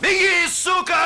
Беги, сука!